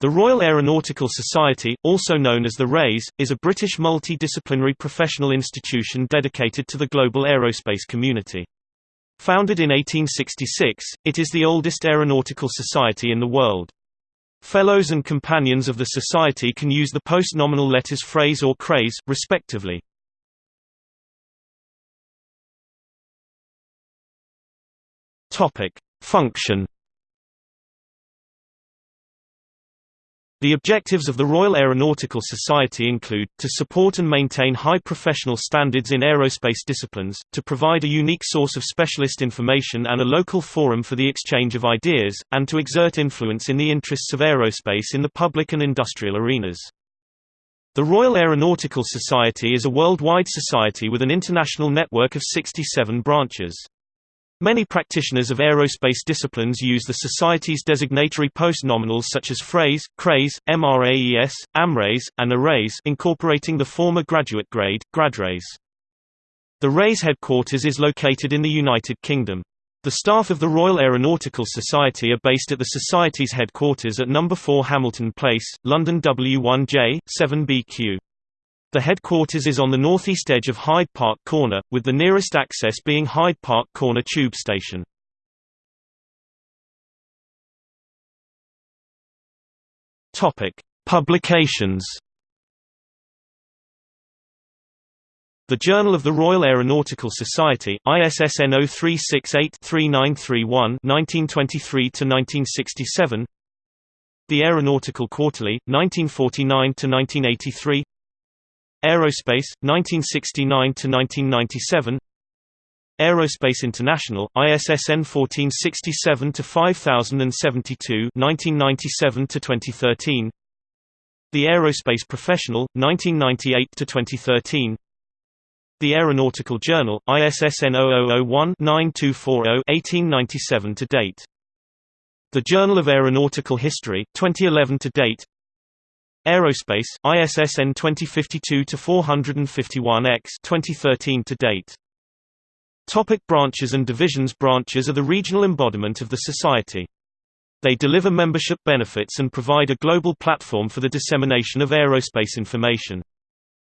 The Royal Aeronautical Society, also known as the RAeS, is a British multi-disciplinary professional institution dedicated to the global aerospace community. Founded in 1866, it is the oldest aeronautical society in the world. Fellows and companions of the society can use the post-nominal letters phrase or craze, respectively. Function The objectives of the Royal Aeronautical Society include, to support and maintain high professional standards in aerospace disciplines, to provide a unique source of specialist information and a local forum for the exchange of ideas, and to exert influence in the interests of aerospace in the public and industrial arenas. The Royal Aeronautical Society is a worldwide society with an international network of 67 branches. Many practitioners of aerospace disciplines use the Society's designatory postnominals such as phrase, craze, MRAES, AMRAES, and ARAES incorporating the former graduate grade, GradRAES. The RAES headquarters is located in the United Kingdom. The staff of the Royal Aeronautical Society are based at the Society's headquarters at No. 4 Hamilton Place, London W1J, 7BQ. The headquarters is on the northeast edge of Hyde Park Corner, with the nearest access being Hyde Park Corner Tube Station. Publications. The Journal of the Royal Aeronautical Society, ISSN 0368-3931 1923–1967 The Aeronautical Quarterly, 1949–1983 Aerospace, 1969–1997 Aerospace International, ISSN 1467-5072 1997–2013 The Aerospace Professional, 1998–2013 The Aeronautical Journal, ISSN 0001-9240 1897 to date. The Journal of Aeronautical History, 2011 to date Aerospace, ISSN 2052-451X 2013 to date. Topic branches and divisions Branches are the regional embodiment of the society. They deliver membership benefits and provide a global platform for the dissemination of aerospace information.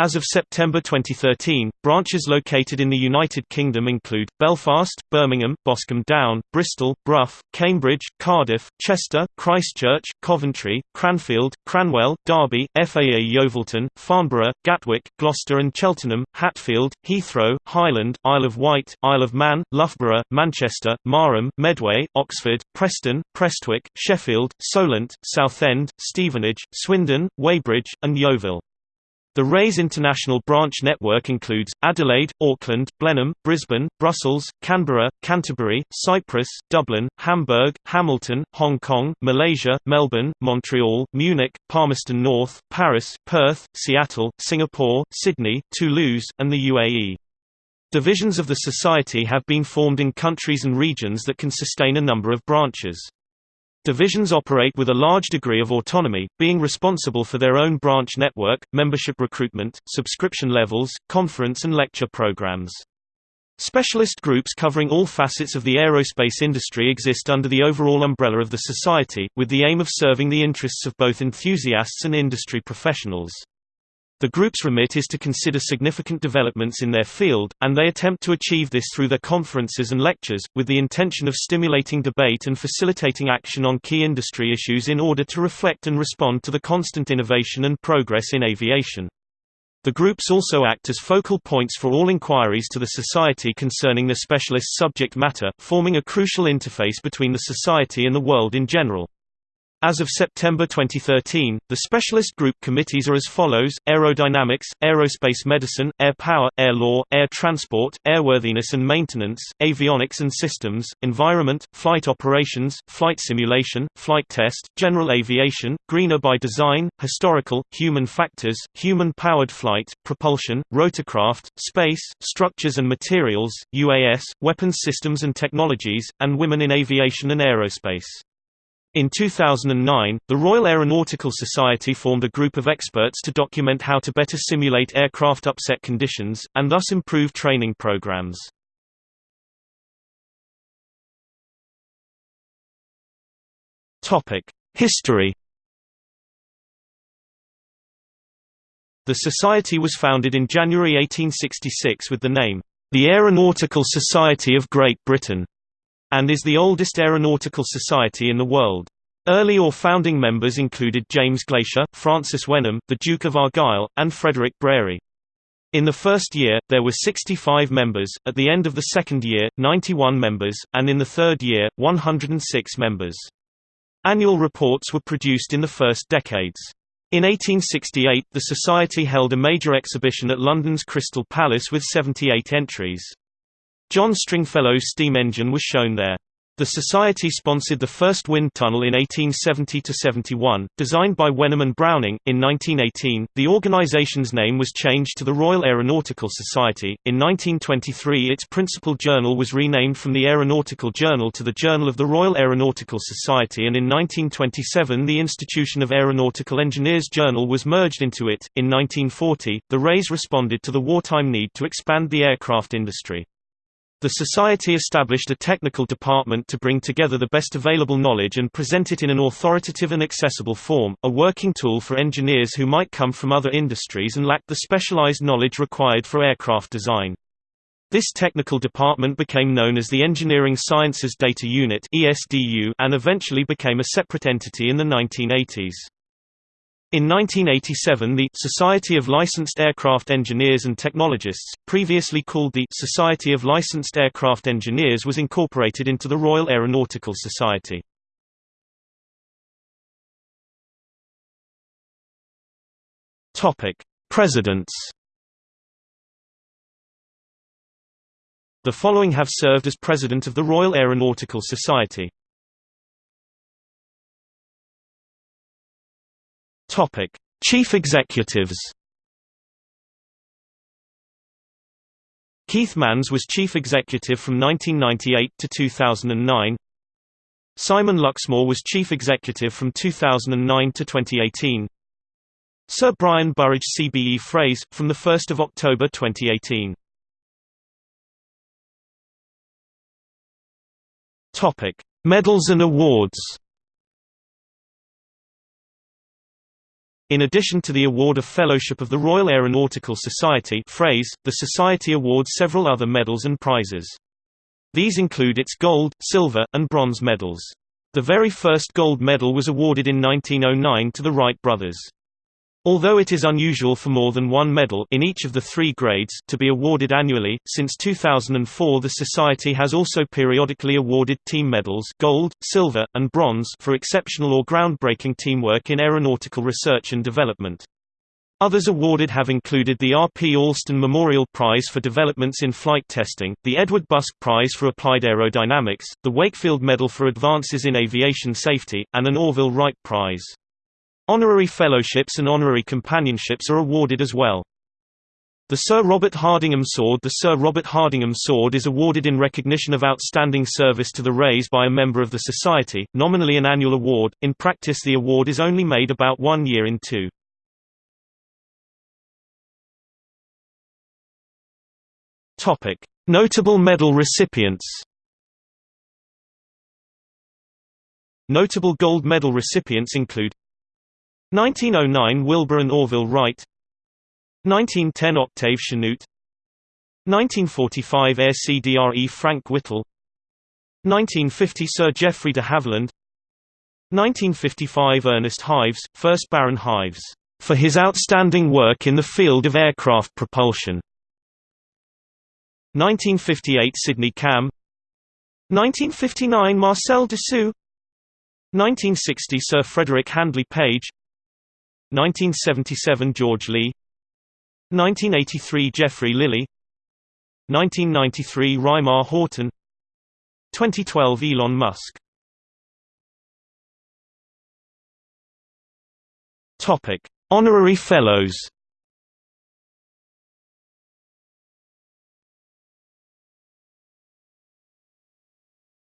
As of September 2013, branches located in the United Kingdom include, Belfast, Birmingham, Boscombe Down, Bristol, Brough, Cambridge, Cardiff, Chester, Christchurch, Coventry, Cranfield, Cranwell, Derby, FAA Yeovilton, Farnborough, Gatwick, Gloucester and Cheltenham, Hatfield, Heathrow, Highland, Isle of Wight, Isle of Man, Loughborough, Manchester, Marham, Medway, Oxford, Preston, Prestwick, Sheffield, Solent, Southend, Stevenage, Swindon, Weybridge, and Yeovil. The Rays International branch network includes, Adelaide, Auckland, Blenheim, Brisbane, Brussels, Canberra, Canterbury, Cyprus, Dublin, Hamburg, Hamilton, Hong Kong, Malaysia, Melbourne, Montreal, Munich, Palmerston North, Paris, Perth, Seattle, Singapore, Sydney, Toulouse, and the UAE. Divisions of the society have been formed in countries and regions that can sustain a number of branches. Divisions operate with a large degree of autonomy, being responsible for their own branch network, membership recruitment, subscription levels, conference and lecture programs. Specialist groups covering all facets of the aerospace industry exist under the overall umbrella of the society, with the aim of serving the interests of both enthusiasts and industry professionals. The group's remit is to consider significant developments in their field, and they attempt to achieve this through their conferences and lectures, with the intention of stimulating debate and facilitating action on key industry issues in order to reflect and respond to the constant innovation and progress in aviation. The groups also act as focal points for all inquiries to the Society concerning the specialist subject matter, forming a crucial interface between the Society and the world in general. As of September 2013, the specialist group committees are as follows, Aerodynamics, Aerospace Medicine, Air Power, Air Law, Air Transport, Airworthiness and Maintenance, Avionics and Systems, Environment, Flight Operations, Flight Simulation, Flight Test, General Aviation, Greener by Design, Historical, Human Factors, Human-Powered Flight, Propulsion, Rotorcraft, Space, Structures and Materials, UAS, Weapons Systems and Technologies, and Women in Aviation and Aerospace. In 2009, the Royal Aeronautical Society formed a group of experts to document how to better simulate aircraft upset conditions, and thus improve training programs. History The Society was founded in January 1866 with the name, the Aeronautical Society of Great Britain and is the oldest aeronautical society in the world. Early or founding members included James Glaisher, Francis Wenham, the Duke of Argyll, and Frederick Brearey. In the first year, there were 65 members, at the end of the second year, 91 members, and in the third year, 106 members. Annual reports were produced in the first decades. In 1868, the Society held a major exhibition at London's Crystal Palace with 78 entries. John Stringfellow's steam engine was shown there. The Society sponsored the first wind tunnel in 1870–71, designed by Wenham and Browning. In 1918, the organization's name was changed to the Royal Aeronautical Society. In 1923 its principal journal was renamed from the Aeronautical Journal to the Journal of the Royal Aeronautical Society and in 1927 the Institution of Aeronautical Engineers Journal was merged into it. In 1940, the Rays responded to the wartime need to expand the aircraft industry. The Society established a technical department to bring together the best available knowledge and present it in an authoritative and accessible form, a working tool for engineers who might come from other industries and lack the specialized knowledge required for aircraft design. This technical department became known as the Engineering Sciences Data Unit and eventually became a separate entity in the 1980s. In 1987 the Society of Licensed Aircraft Engineers and Technologists, previously called the Society of Licensed Aircraft Engineers was incorporated into the Royal Aeronautical Society. Presidents The following have served as President of the Royal Aeronautical Society Topic: Chief Executives. Keith Mans was chief executive from 1998 to 2009. Simon Luxmoore was chief executive from 2009 to 2018. Sir Brian Burridge CBE phrase, from 1 October 2018. Medals and awards In addition to the award of Fellowship of the Royal Aeronautical Society phrase, the Society awards several other medals and prizes. These include its gold, silver, and bronze medals. The very first gold medal was awarded in 1909 to the Wright brothers. Although it is unusual for more than one medal in each of the three grades to be awarded annually, since 2004 the Society has also periodically awarded team medals gold, silver, and bronze for exceptional or groundbreaking teamwork in aeronautical research and development. Others awarded have included the R. P. Alston Memorial Prize for Developments in Flight Testing, the Edward Busk Prize for Applied Aerodynamics, the Wakefield Medal for Advances in Aviation Safety, and an Orville Wright Prize. Honorary fellowships and honorary companionships are awarded as well. The Sir Robert Hardingham Sword The Sir Robert Hardingham Sword is awarded in recognition of outstanding service to the Rays by a member of the Society, nominally an annual award, in practice the award is only made about one year in two. Notable medal recipients Notable gold medal recipients include 1909 Wilbur and Orville Wright. 1910 Octave Chanute. 1945 Air CDRE Frank Whittle. 1950 Sir Geoffrey de Havilland. 1955 Ernest Hives, 1st Baron Hives, for his outstanding work in the field of aircraft propulsion. 1958 Sydney Camm. 1959 Marcel Dassault 1960 Sir Frederick Handley Page 1977 George Lee. 1983 Geoffrey Lilley. 1993 Reimar Horten. 2012 Elon Musk. Topic Honorary Fellows.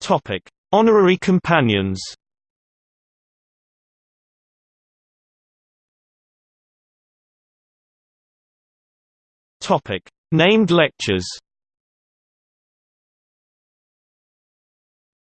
Topic Honorary Companions Topic: Named lectures.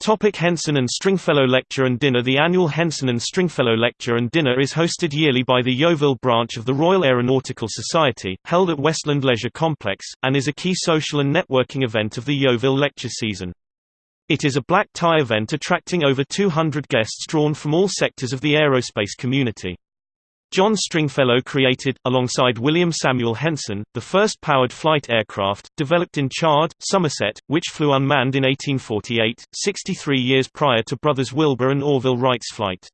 Topic Henson and Stringfellow Lecture and Dinner The annual Henson and Stringfellow Lecture and Dinner is hosted yearly by the Yeovil branch of the Royal Aeronautical Society, held at Westland Leisure Complex, and is a key social and networking event of the Yeovil lecture season. It is a black tie event attracting over 200 guests drawn from all sectors of the aerospace community. John Stringfellow created, alongside William Samuel Henson, the first powered flight aircraft, developed in Chard, Somerset, which flew unmanned in 1848, 63 years prior to brothers Wilbur and Orville Wright's flight.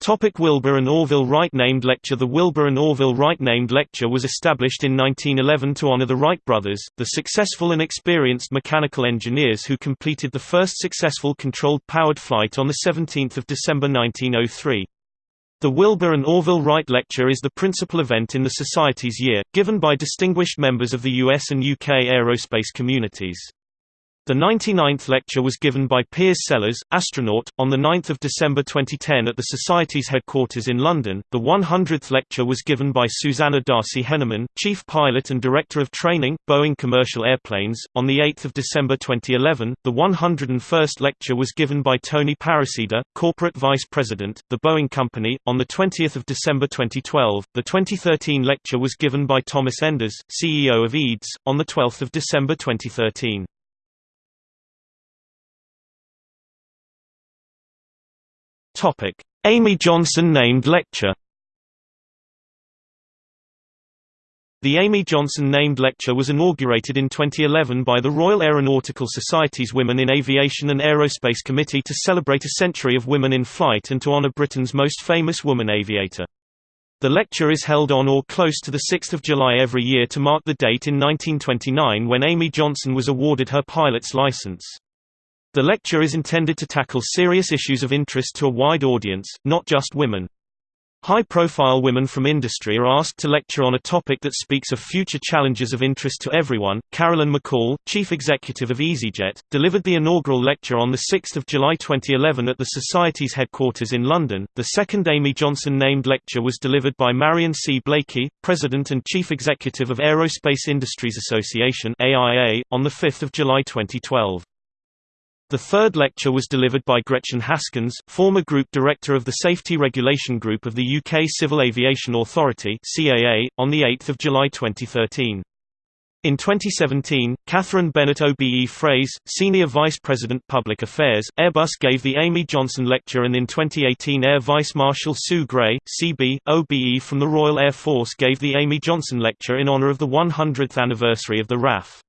Topic Wilbur and Orville Wright Named Lecture The Wilbur and Orville Wright Named Lecture was established in 1911 to honor the Wright brothers, the successful and experienced mechanical engineers who completed the first successful controlled powered flight on 17 December 1903. The Wilbur and Orville Wright Lecture is the principal event in the Society's year, given by distinguished members of the US and UK aerospace communities. The 99th lecture was given by Piers Sellers, astronaut, on 9 December 2010 at the Society's headquarters in London. The 100th lecture was given by Suzanna Darcy-Hennemann, Chief Pilot and Director of Training, Boeing Commercial Airplanes, on 8 December 2011. The 101st lecture was given by Tony Parasida, Corporate Vice President, The Boeing Company, on 20 December 2012. The 2013 lecture was given by Thomas Enders, CEO of EADS, on 12 December 2013. Topic: Amy Johnson named lecture. The Amy Johnson named lecture was inaugurated in 2011 by the Royal Aeronautical Society's Women in Aviation and Aerospace Committee to celebrate a century of women in flight and to honour Britain's most famous woman aviator. The lecture is held on or close to 6 July every year to mark the date in 1929 when Amy Johnson was awarded her pilot's license. The lecture is intended to tackle serious issues of interest to a wide audience, not just women. High-profile women from industry are asked to lecture on a topic that speaks of future challenges of interest to everyone. Carolyn McCall, chief executive of EasyJet, delivered the inaugural lecture on the 6th of July 2011 at the Society's headquarters in London. The second Amy Johnson named lecture was delivered by Marion C. Blakey, president and chief executive of Aerospace Industries Association (AIA), on the 5th of July 2012. The third lecture was delivered by Gretchen Haskins, former Group Director of the Safety Regulation Group of the UK Civil Aviation Authority CAA, on 8 July 2013. In 2017, Catherine Bennett OBE Fraze, Senior Vice President Public Affairs, Airbus gave the Amy Johnson Lecture and in 2018 Air Vice Marshal Sue Gray, CB, OBE from the Royal Air Force gave the Amy Johnson Lecture in honor of the 100th anniversary of the RAF.